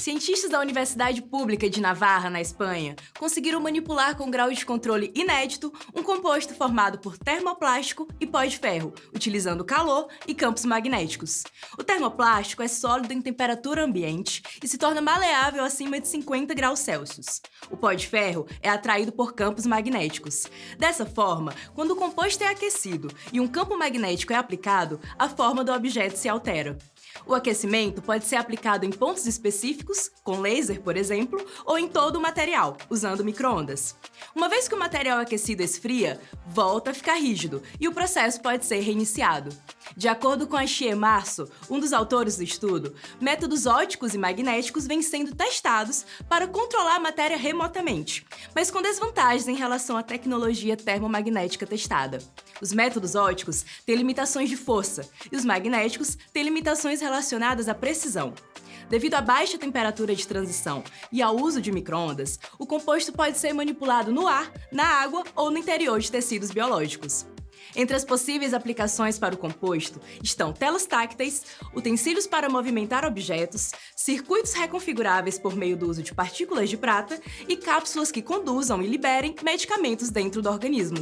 Cientistas da Universidade Pública de Navarra, na Espanha, conseguiram manipular com grau de controle inédito um composto formado por termoplástico e pó de ferro, utilizando calor e campos magnéticos. O termoplástico é sólido em temperatura ambiente e se torna maleável acima de 50 graus Celsius. O pó de ferro é atraído por campos magnéticos. Dessa forma, quando o composto é aquecido e um campo magnético é aplicado, a forma do objeto se altera. O aquecimento pode ser aplicado em pontos específicos, com laser, por exemplo, ou em todo o material, usando microondas. Uma vez que o material aquecido esfria, volta a ficar rígido e o processo pode ser reiniciado. De acordo com a Xie Março, um dos autores do estudo, métodos óticos e magnéticos vêm sendo testados para controlar a matéria remotamente, mas com desvantagens em relação à tecnologia termomagnética testada. Os métodos óticos têm limitações de força e os magnéticos têm limitações relacionadas à precisão. Devido à baixa temperatura de transição e ao uso de microondas, o composto pode ser manipulado no ar, na água ou no interior de tecidos biológicos. Entre as possíveis aplicações para o composto estão telas tácteis, utensílios para movimentar objetos, circuitos reconfiguráveis por meio do uso de partículas de prata e cápsulas que conduzam e liberem medicamentos dentro do organismo.